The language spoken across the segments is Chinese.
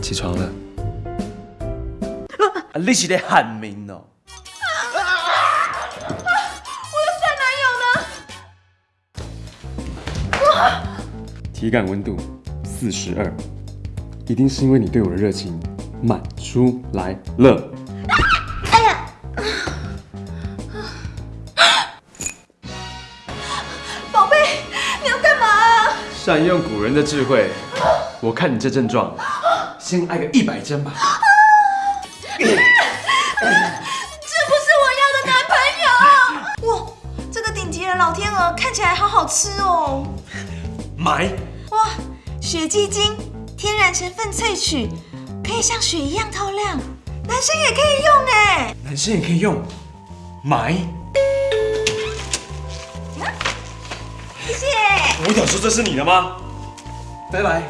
起床了。啊，你是在喊名哦？体感温度四十二，一定是因为你对我的热情满出来了。宝贝，你要干嘛啊？善用古人的智慧，我看你这症状，先挨个一百针吧。这不是我要的男朋友！哇，这个顶级的老天鹅看起来好好吃哦！买，哇，雪肌精，天然成分萃取，可以像雪一样透亮，男生也可以用哎！男生也可以用，买。谢谢。我有说这是你的吗？拜拜。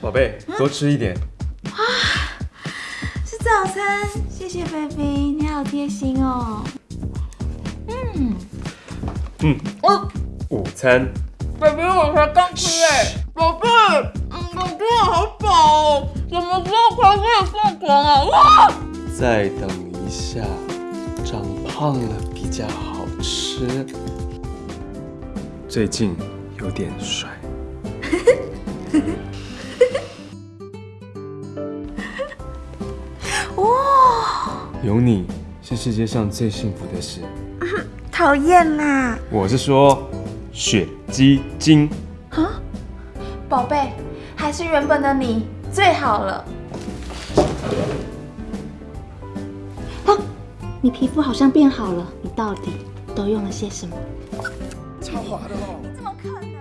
宝贝，多吃一点。是早餐，谢谢 baby，你好贴心哦。嗯，嗯，哦午餐。baby 我才刚吃哎，宝贝，嗯，我真的好饱哦，怎么时候才可以放狂啊？哇！再等一下，长胖了比较好吃。最近有点帅。有你是世界上最幸福的事。讨厌啦！我是说，雪肌精。啊，宝贝，还是原本的你最好了。啊，你皮肤好像变好了，你到底都用了些什么？超滑的哦怎么可能？